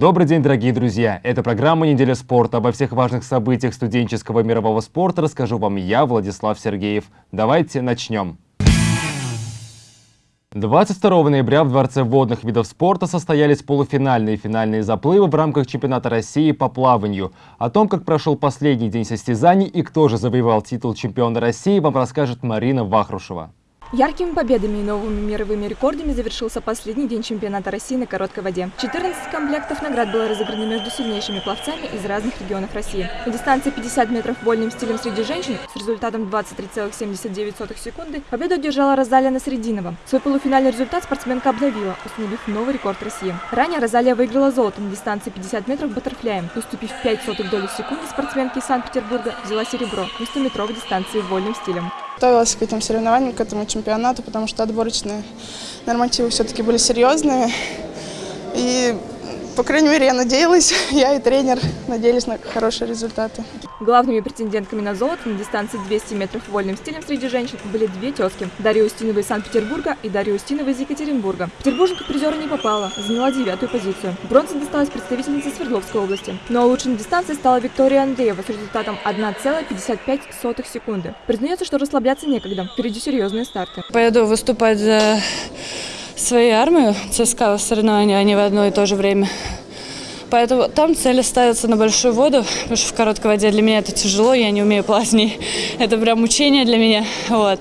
Добрый день, дорогие друзья! Это программа «Неделя спорта». Обо всех важных событиях студенческого мирового спорта расскажу вам я, Владислав Сергеев. Давайте начнем. 22 ноября в Дворце водных видов спорта состоялись полуфинальные и финальные заплывы в рамках чемпионата России по плаванию. О том, как прошел последний день состязаний и кто же завоевал титул чемпиона России, вам расскажет Марина Вахрушева. Яркими победами и новыми мировыми рекордами завершился последний день чемпионата России на короткой воде. 14 комплектов наград было разыграно между сильнейшими пловцами из разных регионов России. На дистанции 50 метров вольным стилем среди женщин с результатом 23,79 секунды победу одержала Розалия Срединова. Свой полуфинальный результат спортсменка обновила, установив новый рекорд России. Ранее Розалия выиграла золото на дистанции 50 метров баттерфляем. Уступив 5 сотых доли секунды спортсменке из Санкт-Петербурга, взяла серебро на 100-метровой дистанции вольным стилем. Готовилась к этим соревнованиям, к этому чемпионату, потому что отборочные нормативы все-таки были серьезные. И по крайней мере, я надеялась, я и тренер надеялись на хорошие результаты. Главными претендентками на золото на дистанции 200 метров вольным стилем среди женщин были две тезки – Дарья Устинова из Санкт-Петербурга и Дарья Устинова из Екатеринбурга. Петербурженка призера не попала, заняла девятую позицию. Бронза досталась представительнице Свердловской области. Но лучшей на дистанции стала Виктория Андреева с результатом 1,55 секунды. Признается, что расслабляться некогда, впереди серьезные старты. Поеду выступать за свою армию ЦСКА в соревновании, а не в одно и то же время. Поэтому там цели ставятся на большую воду, потому что в короткой воде для меня это тяжело, я не умею плавать, это прям мучение для меня. Вот.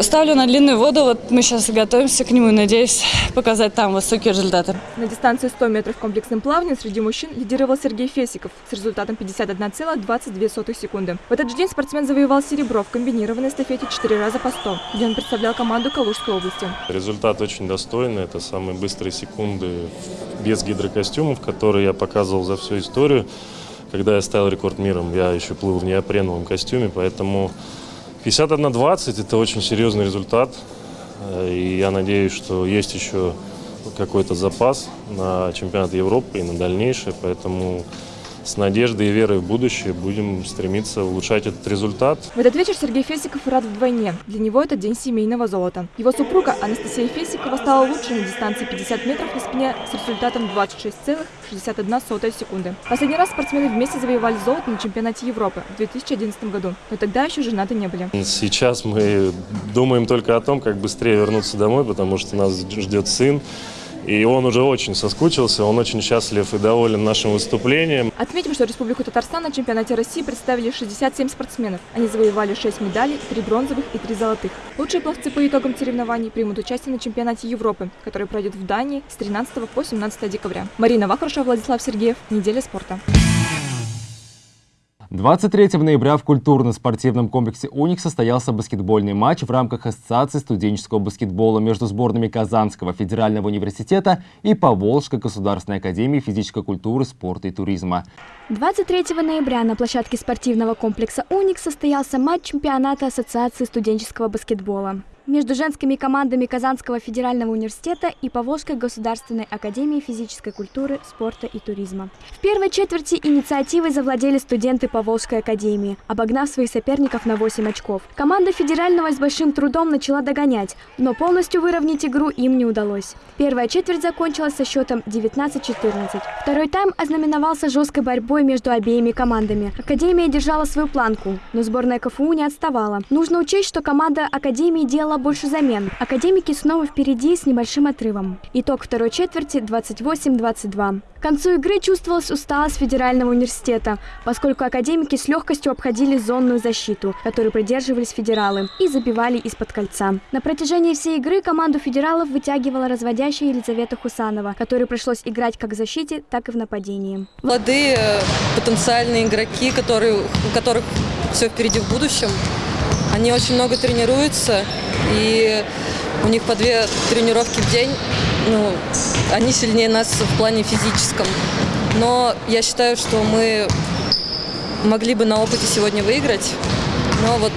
Ставлю на длинную воду, вот мы сейчас готовимся к нему, надеюсь показать там высокие результаты. На дистанции 100 метров комплексным плаванием среди мужчин лидировал Сергей Фесиков с результатом 51,22 секунды. В этот же день спортсмен завоевал серебро в комбинированной эстафете 4 раза по 100, где он представлял команду Калужской области. Результат очень достойный, это самые быстрые секунды без гидрокостюмов, которые я показывал за всю историю. Когда я ставил рекорд миром, я еще плыл в неопреновом костюме, поэтому 51-20 – это очень серьезный результат. Э, и я надеюсь, что есть еще какой-то запас на чемпионат Европы и на дальнейшее. Поэтому с надеждой и верой в будущее будем стремиться улучшать этот результат. В этот вечер Сергей Фесиков рад вдвойне. Для него это день семейного золота. Его супруга Анастасия Фесикова стала лучше на дистанции 50 метров на спине с результатом 26,61 секунды. Последний раз спортсмены вместе завоевали золото на чемпионате Европы в 2011 году, но тогда еще женаты не были. Сейчас мы думаем только о том, как быстрее вернуться домой, потому что нас ждет сын. И он уже очень соскучился, он очень счастлив и доволен нашим выступлением. Отметим, что Республику Татарстан на чемпионате России представили 67 спортсменов. Они завоевали 6 медалей, 3 бронзовых и 3 золотых. Лучшие пловцы по итогам соревнований примут участие на чемпионате Европы, который пройдет в Дании с 13 по 17 декабря. Марина Вахрушева, Владислав Сергеев. Неделя спорта. 23 ноября в культурно-спортивном комплексе «Уник» состоялся баскетбольный матч в рамках Ассоциации студенческого баскетбола между сборными Казанского федерального университета и Поволжской государственной академии физической культуры, спорта и туризма. 23 ноября на площадке спортивного комплекса «Уник» состоялся матч чемпионата Ассоциации студенческого баскетбола между женскими командами Казанского федерального университета и Поволжской государственной академии физической культуры, спорта и туризма. В первой четверти инициативой завладели студенты Поволжской академии, обогнав своих соперников на 8 очков. Команда федерального с большим трудом начала догонять, но полностью выровнять игру им не удалось. Первая четверть закончилась со счетом 19-14. Второй тайм ознаменовался жесткой борьбой между обеими командами. Академия держала свою планку, но сборная КФУ не отставала. Нужно учесть, что команда Академии делала больше замен. Академики снова впереди с небольшим отрывом. Итог второй четверти 28-22. К концу игры чувствовалась усталость Федерального университета, поскольку академики с легкостью обходили зонную защиту, которую придерживались федералы, и забивали из-под кольца. На протяжении всей игры команду федералов вытягивала разводящая Елизавета Хусанова, которой пришлось играть как в защите, так и в нападении. Молодые э, потенциальные игроки, которые, у которых все впереди в будущем, они очень много тренируются, и у них по две тренировки в день. Ну, они сильнее нас в плане физическом. Но я считаю, что мы могли бы на опыте сегодня выиграть. Но вот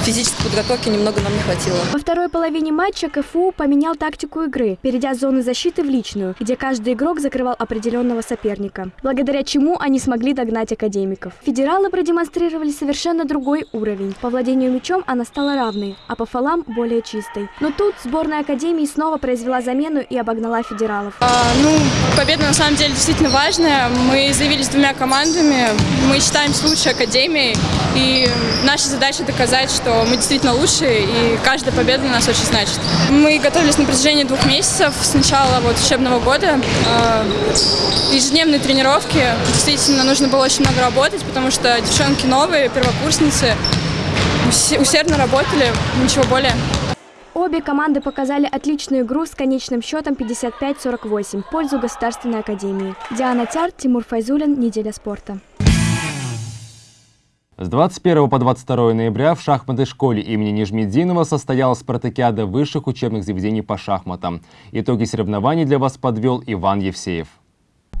физической подготовки немного нам не хватило. Во второй половине матча КФУ поменял тактику игры, перейдя с зоны защиты в личную, где каждый игрок закрывал определенного соперника, благодаря чему они смогли догнать академиков. Федералы продемонстрировали совершенно другой уровень. По владению мячом она стала равной, а по фолам более чистой. Но тут сборная Академии снова произвела замену и обогнала федералов. А, ну, победа на самом деле действительно важная. Мы заявились двумя командами. Мы считаемся лучшей Академией. И наша задача доказать, что мы действительно лучшие, и каждая победа для нас очень значит. Мы готовились на протяжении двух месяцев с начала вот, учебного года. А, ежедневные тренировки. Действительно, нужно было очень много работать, потому что девчонки новые, первокурсницы. Усердно работали, ничего более. Обе команды показали отличную игру с конечным счетом 55-48 в пользу Государственной Академии. Диана Тяр, Тимур Файзулин, Неделя спорта. С 21 по 22 ноября в шахматной школе имени Нижмединова состоялась спартакиада высших учебных заведений по шахматам. Итоги соревнований для вас подвел Иван Евсеев.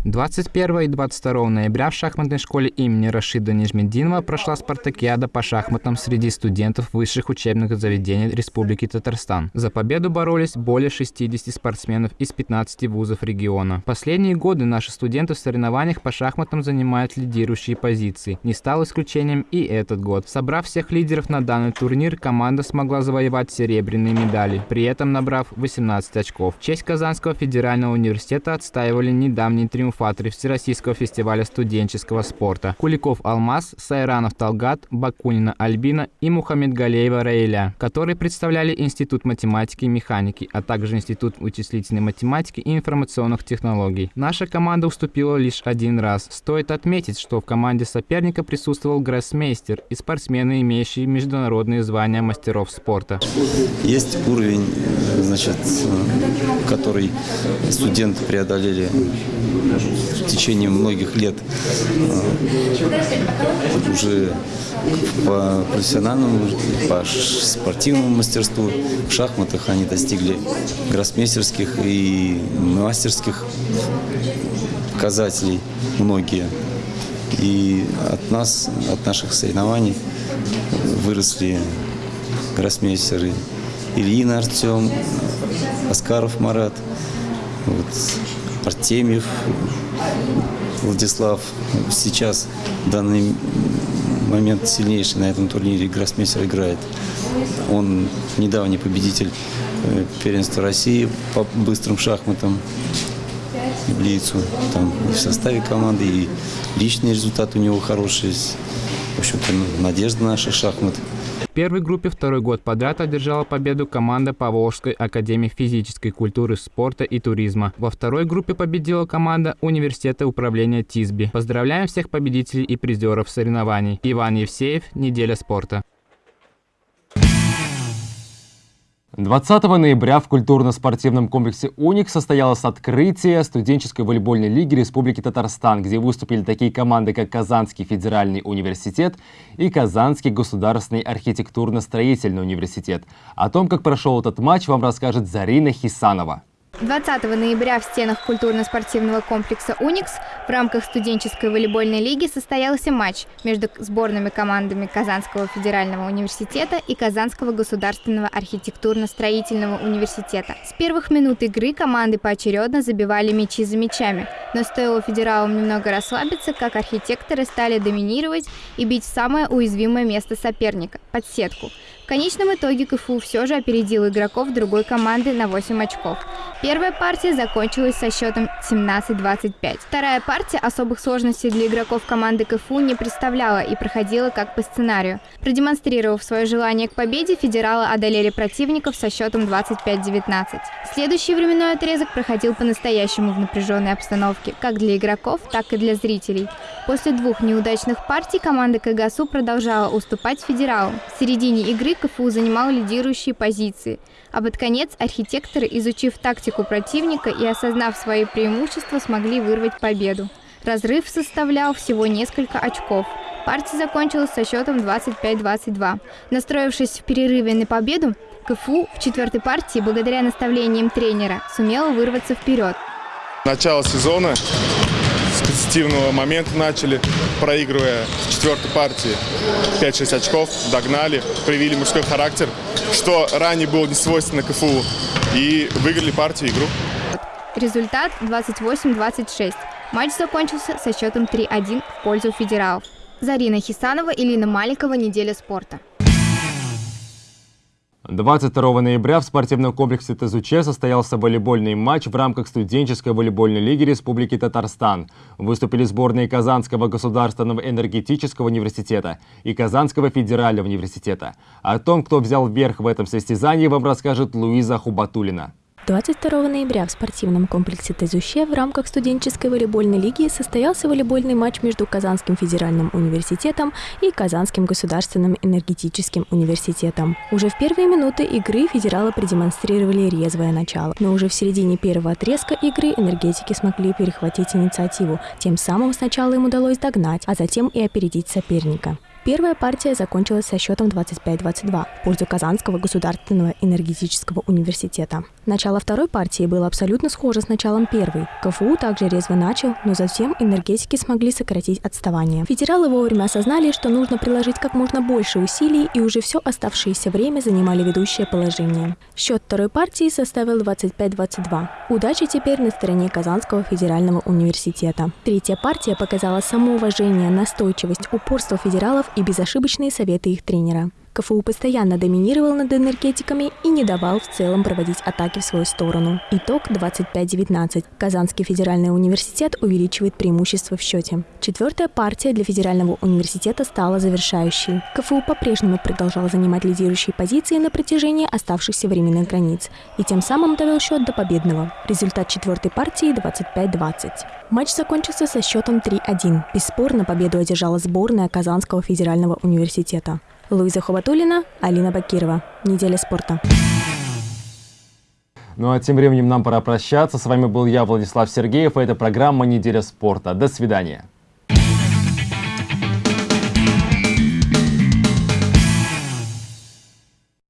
21 и 22 ноября в шахматной школе имени Рашида Нижмединова прошла спартакиада по шахматам среди студентов высших учебных заведений Республики Татарстан. За победу боролись более 60 спортсменов из 15 вузов региона. Последние годы наши студенты в соревнованиях по шахматам занимают лидирующие позиции. Не стал исключением и этот год. Собрав всех лидеров на данный турнир, команда смогла завоевать серебряные медали, при этом набрав 18 очков. честь Казанского федерального университета отстаивали недавний триумф триумфаторы Всероссийского фестиваля студенческого спорта. Куликов Алмаз, Сайранов Талгат, Бакунина Альбина и Мухаммедгалеева Раиля, которые представляли Институт математики и механики, а также Институт вычислительной математики и информационных технологий. Наша команда уступила лишь один раз. Стоит отметить, что в команде соперника присутствовал гроссмейстер и спортсмены, имеющие международные звания мастеров спорта. Есть уровень, значит, который студенты преодолели в течение многих лет э, уже по профессиональному, по спортивному мастерству, в шахматах они достигли гроссмейстерских и мастерских показателей многие. И от нас, от наших соревнований выросли гроссмейстеры Ильин Артем, Аскаров Марат, вот, Артемьев Владислав. Сейчас в данный момент сильнейший на этом турнире гроссмейстер играет. Он недавний победитель э, первенства России по быстрым шахматам в Лицу. Там и в составе команды, и личный результат у него хороший. В общем-то, надежда наших шахмат – в первой группе второй год подряд одержала победу команда Поволжской академии физической культуры, спорта и туризма. Во второй группе победила команда Университета управления ТИСБИ. Поздравляем всех победителей и призеров соревнований. Иван Евсеев, Неделя спорта. 20 ноября в культурно-спортивном комплексе «Уник» состоялось открытие студенческой волейбольной лиги Республики Татарстан, где выступили такие команды, как Казанский федеральный университет и Казанский государственный архитектурно-строительный университет. О том, как прошел этот матч, вам расскажет Зарина Хисанова. 20 ноября в стенах культурно-спортивного комплекса «Уникс» в рамках студенческой волейбольной лиги состоялся матч между сборными командами Казанского федерального университета и Казанского государственного архитектурно-строительного университета. С первых минут игры команды поочередно забивали мячи за мячами, но стоило федералам немного расслабиться, как архитекторы стали доминировать и бить в самое уязвимое место соперника – под сетку – конечном итоге КФУ все же опередил игроков другой команды на 8 очков. Первая партия закончилась со счетом 17-25. Вторая партия особых сложностей для игроков команды КФУ не представляла и проходила как по сценарию. Продемонстрировав свое желание к победе, федералы одолели противников со счетом 25-19. Следующий временной отрезок проходил по-настоящему в напряженной обстановке, как для игроков, так и для зрителей. После двух неудачных партий команда КГСУ продолжала уступать федералам. В середине игры КФУ занимал лидирующие позиции, а под конец архитекторы, изучив тактику противника и осознав свои преимущества, смогли вырвать победу. Разрыв составлял всего несколько очков. Партия закончилась со счетом 25-22. Настроившись в перерыве на победу, КФУ в четвертой партии, благодаря наставлениям тренера, сумела вырваться вперед. Начало сезона позитивного момента начали, проигрывая в четвертой партии 5-6 очков, догнали, проявили мужской характер, что ранее было не свойственно КФУ, и выиграли партию игру. Результат 28-26. Матч закончился со счетом 3-1 в пользу федералов. Зарина Хисанова и Лина Маликова «Неделя спорта». 22 ноября в спортивном комплексе ТЗУЧ состоялся волейбольный матч в рамках студенческой волейбольной лиги Республики Татарстан. Выступили сборные Казанского государственного энергетического университета и Казанского федерального университета. О том, кто взял верх в этом состязании, вам расскажет Луиза Хубатулина. 22 ноября в спортивном комплексе Тезуще в рамках студенческой волейбольной лиги состоялся волейбольный матч между Казанским федеральным университетом и Казанским государственным энергетическим университетом. Уже в первые минуты игры федералы продемонстрировали резвое начало, но уже в середине первого отрезка игры энергетики смогли перехватить инициативу. Тем самым сначала им удалось догнать, а затем и опередить соперника. Первая партия закончилась со счетом 25-22 в пользу Казанского государственного энергетического университета. Начало второй партии было абсолютно схоже с началом первой. КФУ также резво начал, но затем энергетики смогли сократить отставание. Федералы вовремя осознали, что нужно приложить как можно больше усилий и уже все оставшееся время занимали ведущее положение. Счет второй партии составил 25-22. Удача теперь на стороне Казанского федерального университета. Третья партия показала самоуважение, настойчивость, упорство федералов и безошибочные советы их тренера. КФУ постоянно доминировал над энергетиками и не давал в целом проводить атаки в свою сторону. Итог 25-19. Казанский федеральный университет увеличивает преимущество в счете. Четвертая партия для федерального университета стала завершающей. КФУ по-прежнему продолжал занимать лидирующие позиции на протяжении оставшихся временных границ и тем самым довел счет до победного. Результат четвертой партии 25-20. Матч закончился со счетом 3-1. Бесспорно победу одержала сборная Казанского федерального университета. Луиза Хубатулина, Алина Бакирова. Неделя спорта. Ну а тем временем нам пора прощаться. С вами был я, Владислав Сергеев, и это программа «Неделя спорта». До свидания.